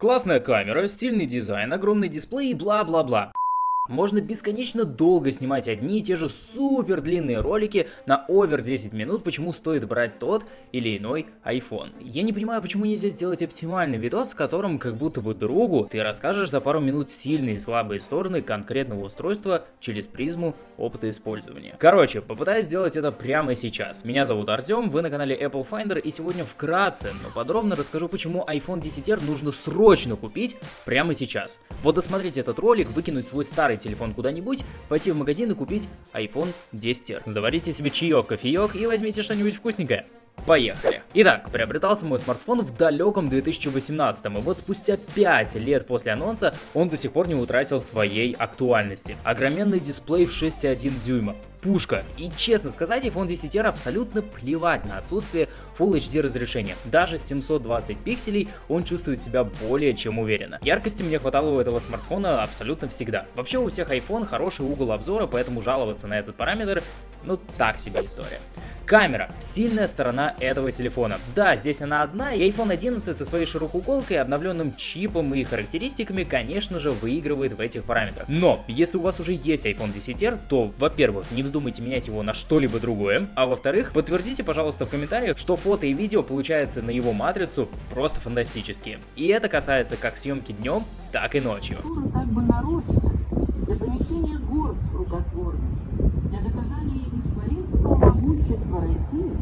Классная камера, стильный дизайн, огромный дисплей и бла-бла-бла. Можно бесконечно долго снимать одни и те же супер длинные ролики на овер 10 минут, почему стоит брать тот или иной iPhone. Я не понимаю, почему нельзя сделать оптимальный видос, в котором как будто бы другу ты расскажешь за пару минут сильные и слабые стороны конкретного устройства через призму опыта использования. Короче, попытаюсь сделать это прямо сейчас. Меня зовут Артем, вы на канале Apple Finder и сегодня вкратце, но подробно расскажу, почему iPhone 10R нужно срочно купить прямо сейчас. Вот досмотреть этот ролик, выкинуть свой старый телефон куда-нибудь, пойти в магазин и купить iPhone 10R. Заварите себе чаек, кофеек и возьмите что-нибудь вкусненькое. Поехали. Итак, приобретался мой смартфон в далеком 2018 и вот спустя 5 лет после анонса он до сих пор не утратил своей актуальности. Огроменный дисплей в 6,1 дюйма, пушка. И честно сказать, iPhone 10R абсолютно плевать на отсутствие Full HD разрешения. Даже с 720 пикселей он чувствует себя более чем уверенно. Яркости мне хватало у этого смартфона абсолютно всегда. Вообще у всех iPhone хороший угол обзора, поэтому жаловаться на этот параметр, ну так себе история. Камера. Сильная сторона этого телефона. Да, здесь она одна, и iPhone 11 со своей широкоуголкой, обновленным чипом и характеристиками, конечно же, выигрывает в этих параметрах. Но, если у вас уже есть iPhone 10R, то, во-первых, не вздумайте менять его на что-либо другое, а во-вторых, подтвердите, пожалуйста, в комментариях, что фото и видео получается на его матрицу просто фантастические. И это касается как съемки днем, так и ночью. Как бы для помещения город рукотворных, для доказания исполинства могущества России,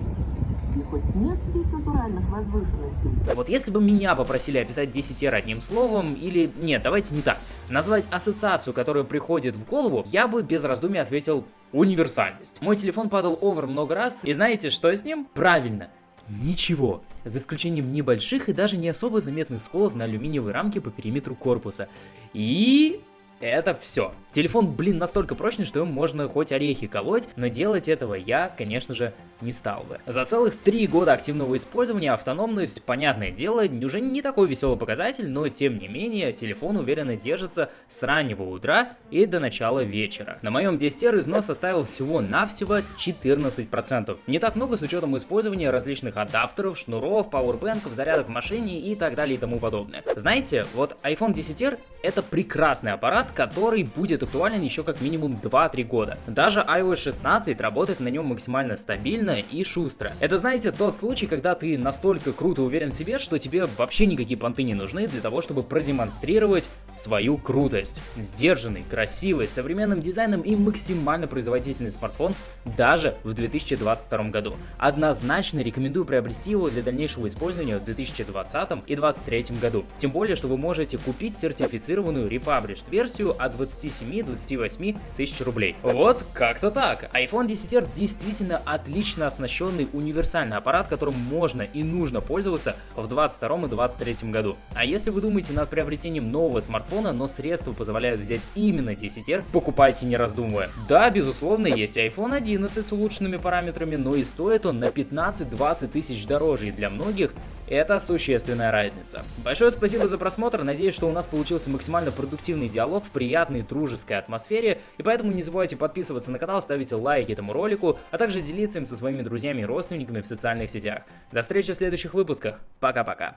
и хоть нет здесь натуральных возвышенностей. Вот если бы меня попросили описать 10 R одним словом, или нет, давайте не так, назвать ассоциацию, которая приходит в голову, я бы без раздумий ответил универсальность. Мой телефон падал овер много раз, и знаете, что с ним? Правильно, Ничего, за исключением небольших и даже не особо заметных сколов на алюминиевой рамке по периметру корпуса. И это все. Телефон, блин, настолько прочный, что им можно хоть орехи колоть, но делать этого я, конечно же, не стал бы. За целых три года активного использования автономность, понятное дело, уже не такой веселый показатель, но тем не менее телефон уверенно держится с раннего утра и до начала вечера. На моем 10R износ составил всего-навсего 14%. Не так много с учетом использования различных адаптеров, шнуров, пауэрбэнков, зарядок в машине и так далее и тому подобное. Знаете, вот iPhone 10R это прекрасный аппарат, формат, который будет актуален еще как минимум 2-3 года. Даже iOS 16 работает на нем максимально стабильно и шустро. Это, знаете, тот случай, когда ты настолько круто уверен в себе, что тебе вообще никакие понты не нужны для того, чтобы продемонстрировать свою крутость. Сдержанный, красивый, с современным дизайном и максимально производительный смартфон даже в 2022 году. Однозначно рекомендую приобрести его для дальнейшего использования в 2020 и 2023 году. Тем более, что вы можете купить сертифицированную версию версию от 27-28 тысяч рублей. Вот как-то так. iPhone 10R действительно отлично оснащенный универсальный аппарат, которым можно и нужно пользоваться в 2022 и 2023 году. А если вы думаете над приобретением нового смартфона, но средства позволяют взять именно 10R, покупайте не раздумывая. Да, безусловно, есть iPhone 11 с улучшенными параметрами, но и стоит он на 15-20 тысяч дороже, и для многих это существенная разница. Большое спасибо за просмотр, надеюсь, что у нас получился максимально продуктивный диалог в приятной дружеской атмосфере, и поэтому не забывайте подписываться на канал, ставить лайки этому ролику, а также делиться им со своими друзьями и родственниками в социальных сетях. До встречи в следующих выпусках, пока-пока.